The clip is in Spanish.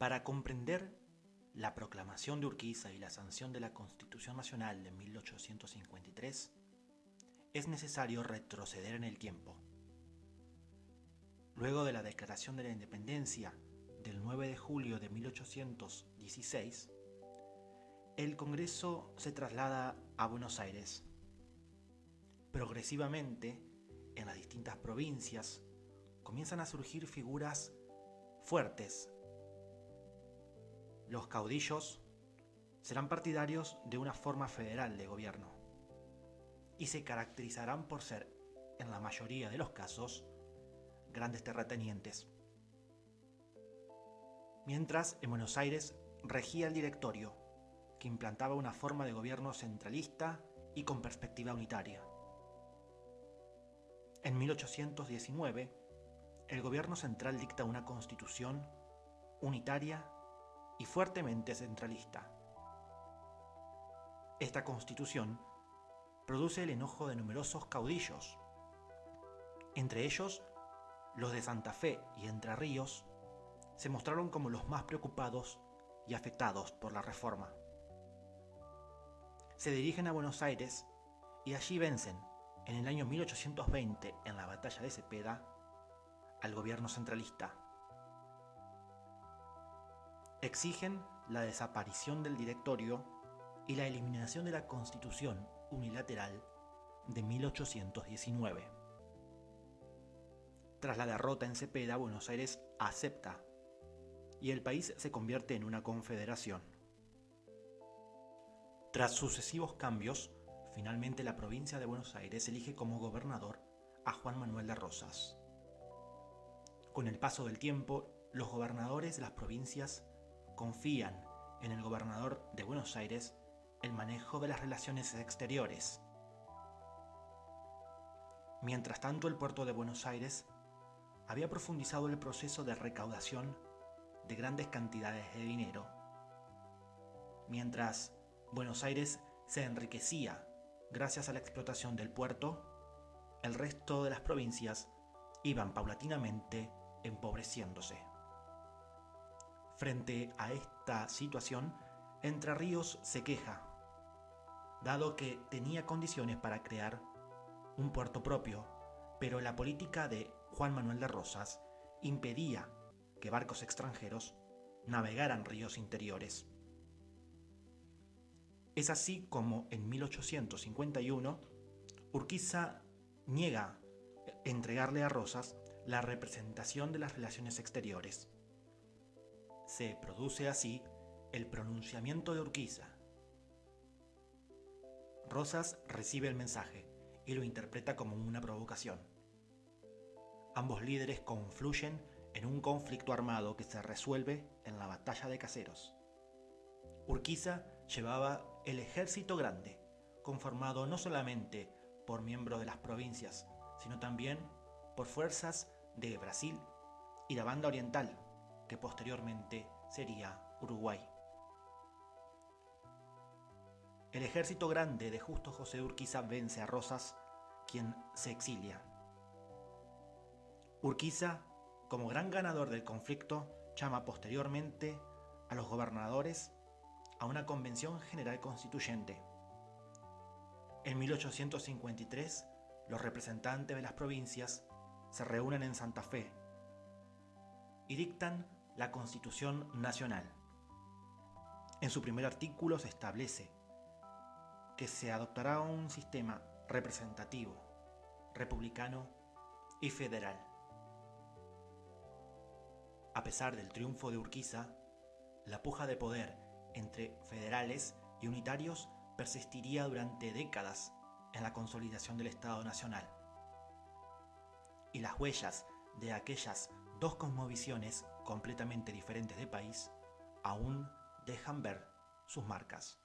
Para comprender la proclamación de Urquiza y la sanción de la Constitución Nacional de 1853, es necesario retroceder en el tiempo. Luego de la Declaración de la Independencia del 9 de julio de 1816, el Congreso se traslada a Buenos Aires. Progresivamente, en las distintas provincias, comienzan a surgir figuras fuertes. Los caudillos serán partidarios de una forma federal de gobierno y se caracterizarán por ser, en la mayoría de los casos, grandes terratenientes. Mientras, en Buenos Aires regía el directorio, que implantaba una forma de gobierno centralista y con perspectiva unitaria. En 1819, el gobierno central dicta una constitución unitaria y fuertemente centralista. Esta constitución produce el enojo de numerosos caudillos, entre ellos los de Santa Fe y Entre Ríos, se mostraron como los más preocupados y afectados por la reforma. Se dirigen a Buenos Aires y allí vencen, en el año 1820, en la batalla de Cepeda, al gobierno centralista. Exigen la desaparición del directorio y la eliminación de la constitución unilateral de 1819. Tras la derrota en Cepeda, Buenos Aires acepta y el país se convierte en una confederación. Tras sucesivos cambios, finalmente la provincia de Buenos Aires elige como gobernador a Juan Manuel de Rosas. Con el paso del tiempo, los gobernadores de las provincias confían en el gobernador de Buenos Aires el manejo de las relaciones exteriores. Mientras tanto, el puerto de Buenos Aires había profundizado el proceso de recaudación de grandes cantidades de dinero. Mientras Buenos Aires se enriquecía gracias a la explotación del puerto, el resto de las provincias iban paulatinamente empobreciéndose. Frente a esta situación, Entre Ríos se queja, dado que tenía condiciones para crear un puerto propio, pero la política de Juan Manuel de Rosas impedía que barcos extranjeros navegaran ríos interiores. Es así como en 1851 Urquiza niega entregarle a Rosas la representación de las relaciones exteriores. Se produce así el pronunciamiento de Urquiza. Rosas recibe el mensaje y lo interpreta como una provocación. Ambos líderes confluyen en un conflicto armado que se resuelve en la batalla de Caseros. Urquiza llevaba el ejército grande, conformado no solamente por miembros de las provincias, sino también por fuerzas de Brasil y la banda oriental, que posteriormente sería Uruguay. El ejército grande de Justo José Urquiza vence a Rosas, quien se exilia. Urquiza como gran ganador del conflicto, llama posteriormente a los gobernadores a una convención general constituyente. En 1853, los representantes de las provincias se reúnen en Santa Fe y dictan la Constitución Nacional. En su primer artículo se establece que se adoptará un sistema representativo, republicano y federal. A pesar del triunfo de Urquiza, la puja de poder entre federales y unitarios persistiría durante décadas en la consolidación del Estado Nacional. Y las huellas de aquellas dos cosmovisiones completamente diferentes de país aún dejan ver sus marcas.